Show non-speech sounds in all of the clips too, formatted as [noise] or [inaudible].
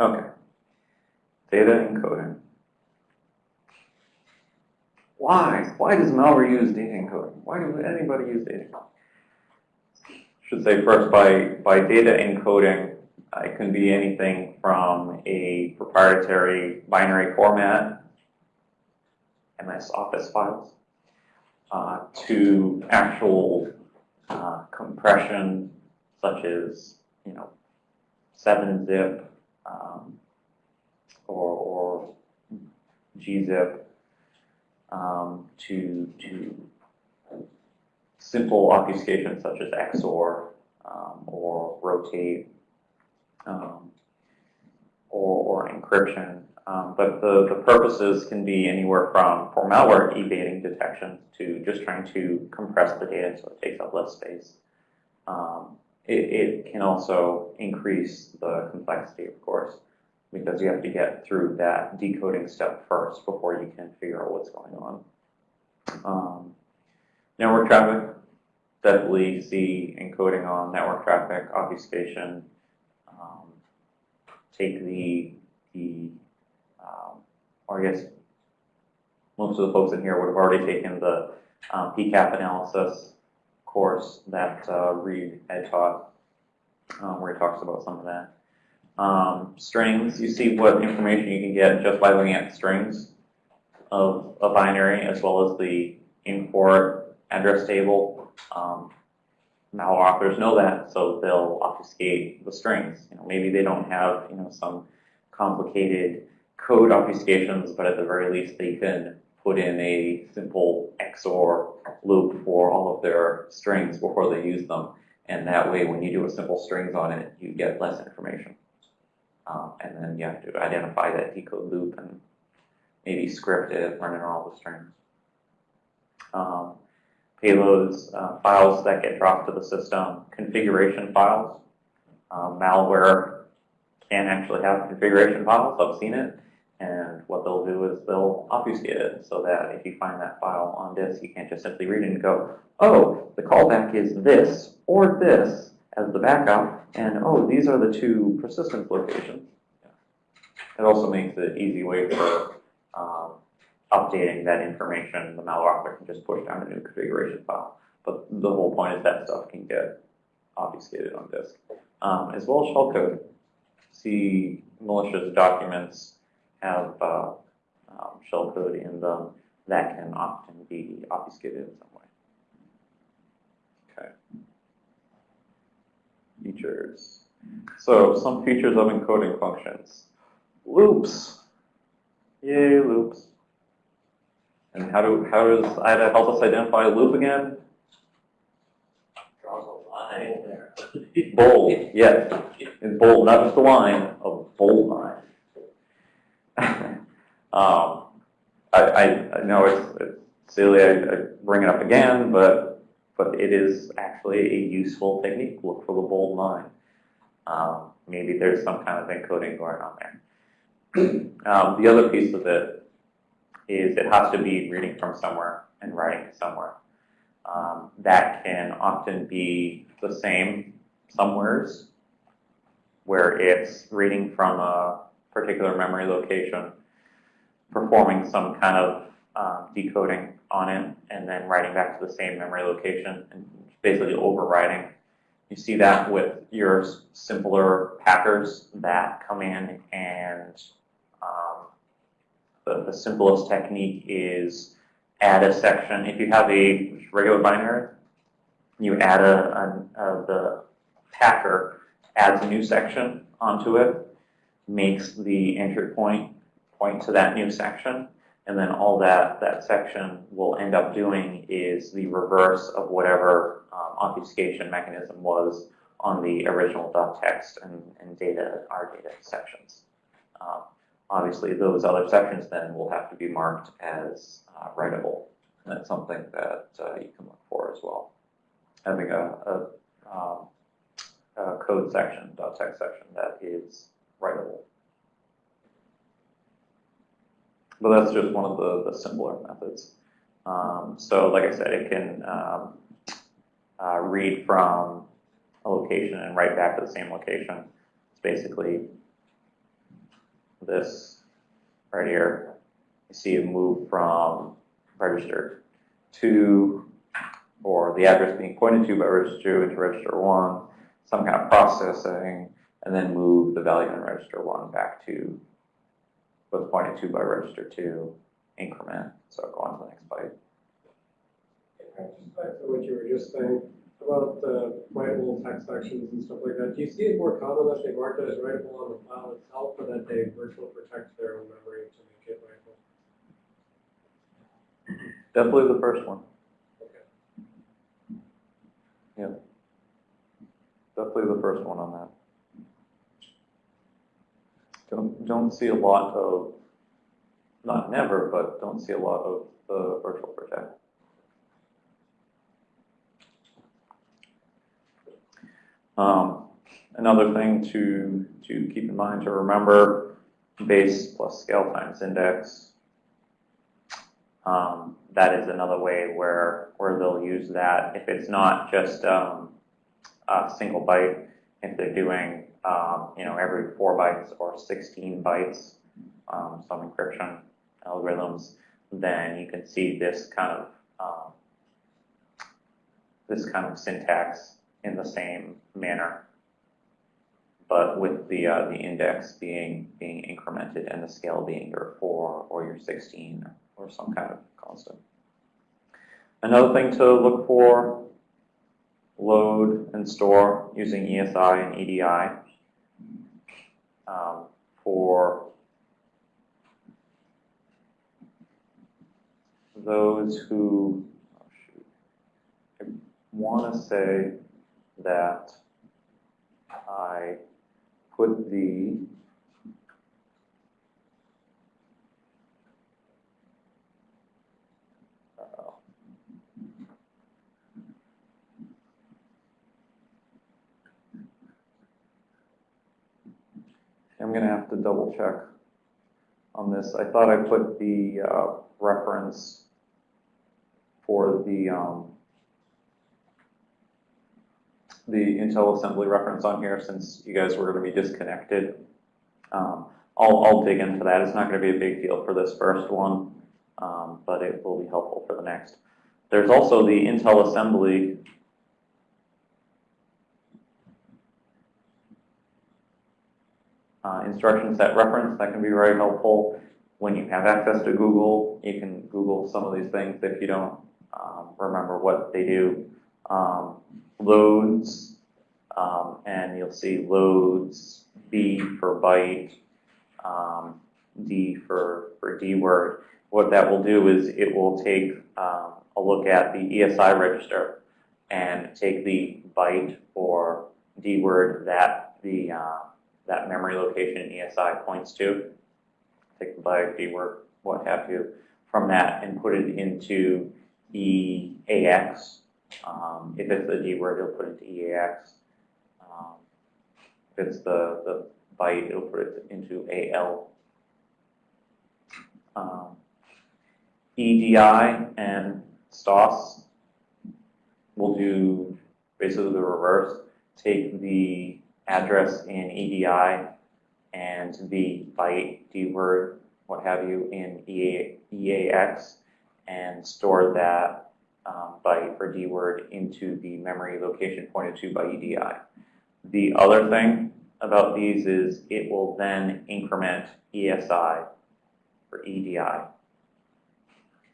Okay. Data encoding. Why? Why does malware use data encoding? Why does anybody use data encoding? Should say first by, by data encoding, it can be anything from a proprietary binary format, MS Office files, uh, to actual uh, compression such as, you know, 7-zip um, or, or gzip um, to, to simple obfuscation such as XOR um, or rotate um, or, or encryption. Um, but the, the purposes can be anywhere from for malware evading detection to just trying to compress the data so it takes up less space. It, it can also increase the complexity, of course, because you have to get through that decoding step first before you can figure out what's going on. Um, network traffic, definitely see encoding on network traffic, obfuscation, um, take the, the um, or I guess most of the folks in here would have already taken the um, PCAP analysis course that uh, Reed had taught, um, where he talks about some of that. Um, strings, you see what information you can get just by looking at strings of a binary as well as the import address table. Um, authors know that, so they'll obfuscate the strings. You know, maybe they don't have you know some complicated code obfuscations, but at the very least they can put in a simple XOR loop for all of their strings before they use them. And that way, when you do a simple strings on it, you get less information. Um, and then you have to identify that decode loop and maybe script it, running all the strings. Um, payloads, uh, files that get dropped to the system, configuration files. Uh, malware can actually have configuration files. I've seen it. What they'll do is they'll obfuscate it so that if you find that file on disk, you can't just simply read it and go, oh, the callback is this or this as the backup, and oh, these are the two persistence locations. It also makes it easy way for um, updating that information. The malware author can just push down a new configuration file. But the whole point is that stuff can get obfuscated on disk. Um, as well as shellcode. See malicious documents have uh, um, shellcode in them that can often be obfuscated in some way. Okay. Features. So some features of encoding functions. Loops. Yay, loops. And how do how does IDA help us identify a loop again? Draws a line there. Bold, yes. In bold, not just a line, a bold line. Um, I, I, I know it's, it's silly, I, I bring it up again, but but it is actually a useful technique. Look for the bold line. Um, maybe there's some kind of encoding going on there. [clears throat] um, the other piece of it is it has to be reading from somewhere and writing somewhere. Um, that can often be the same somewheres, where it's reading from a particular memory location, performing some kind of um, decoding on it, and then writing back to the same memory location, and basically overriding. You see that with your simpler packers that come in and um, the, the simplest technique is add a section. If you have a regular binary, you add a, a, a the packer adds a new section onto it, makes the entry point point to that new section, and then all that that section will end up doing is the reverse of whatever um, obfuscation mechanism was on the original .text and, and data our data sections. Um, obviously, those other sections then will have to be marked as uh, writable. And that's something that uh, you can look for as well. Having a, a, um, a code section, .text section that is writable. But that's just one of the, the simpler methods. Um, so like I said, it can um, uh, read from a location and write back to the same location. It's basically this right here, you see a move from register two, or the address being pointed to by register two into register one, some kind of processing, and then move the value in register one back to what's pointed to by register two, increment, so go on to the next byte. Just back to what you were just saying about the writable text sections and stuff like that, do you see it more common that they mark it as writable on the file itself, or that they virtual protect their own memory to make it writable? Definitely the first one. Okay. Yeah. Definitely the first one on that. Don't, don't see a lot of, not never, but don't see a lot of the virtual protect. Um, another thing to, to keep in mind to remember, base plus scale times index. Um, that is another way where, where they'll use that. If it's not just um, a single byte, if they're doing, um, you know, every four bytes or 16 bytes, um, some encryption algorithms, then you can see this kind of um, this kind of syntax in the same manner, but with the uh, the index being being incremented and the scale being your four or your 16 or some kind of constant. Another thing to look for, load and store using ESI and EDI um, for those who, oh want to say that I put the I'm going to have to double check on this. I thought I put the uh, reference for the um, the Intel assembly reference on here since you guys were going to be disconnected. Um, I'll, I'll dig into that. It's not going to be a big deal for this first one, um, but it will be helpful for the next. There's also the Intel assembly uh, instruction set reference that can be very helpful. When you have access to Google, you can Google some of these things if you don't um, remember what they do. Um, LODS, um, and you'll see LODS, B for byte, um, D for, for D word. What that will do is it will take um, a look at the ESI register and take the byte or D word that the uh, that memory location ESI points to, take the byte, D word, what have you, from that and put it into EAX. Um, if it's the D word, it'll put it into EAX. Um, if it's the, the byte, it'll put it into AL. Um, EDI and STOS will do basically the reverse. Take the address in EDI and the byte, D word, what have you, in EA, EAX and store that um, byte or D word into the memory location pointed to by EDI. The other thing about these is it will then increment ESI or EDI.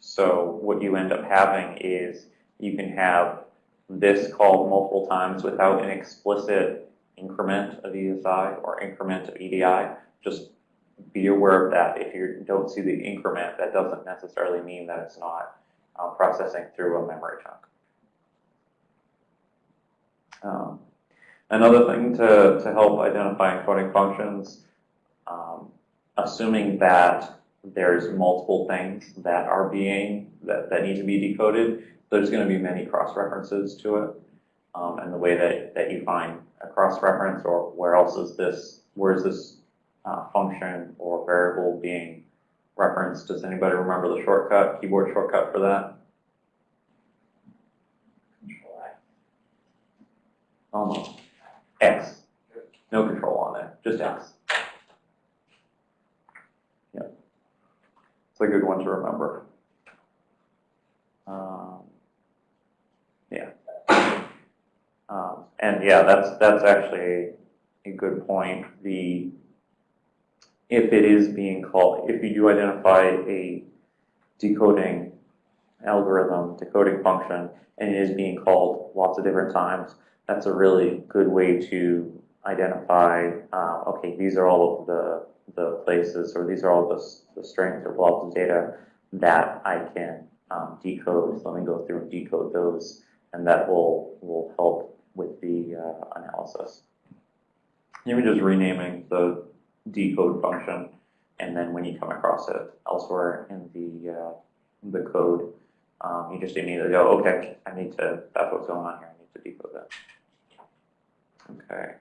So what you end up having is you can have this called multiple times without an explicit increment of ESI or increment of EDI. Just be aware of that. If you don't see the increment, that doesn't necessarily mean that it's not uh, processing through a memory chunk. Um, another thing to, to help identify encoding functions, um, assuming that there's multiple things that are being, that, that need to be decoded, there's going to be many cross-references to it. Um, and the way that, that you find a cross-reference or where else is this, where is this uh, function or variable being referenced? Does anybody remember the shortcut, keyboard shortcut for that? Control. Almost. X. No control on it, just x. it's a good one to remember. Um, yeah. Um, and yeah, that's, that's actually a good point. The, if it is being called, if you do identify a decoding algorithm, decoding function, and it is being called lots of different times, that's a really good way to identify, uh, okay, these are all of the, the places, or these are all the, the strings or blobs of data that I can um, decode. So let me go through and decode those, and that will, will help with the uh, analysis. Even just renaming the decode function, and then when you come across it elsewhere in the, uh, the code, um, you just immediately go, okay, I need to, that's what's going on here, I need to decode that. Okay.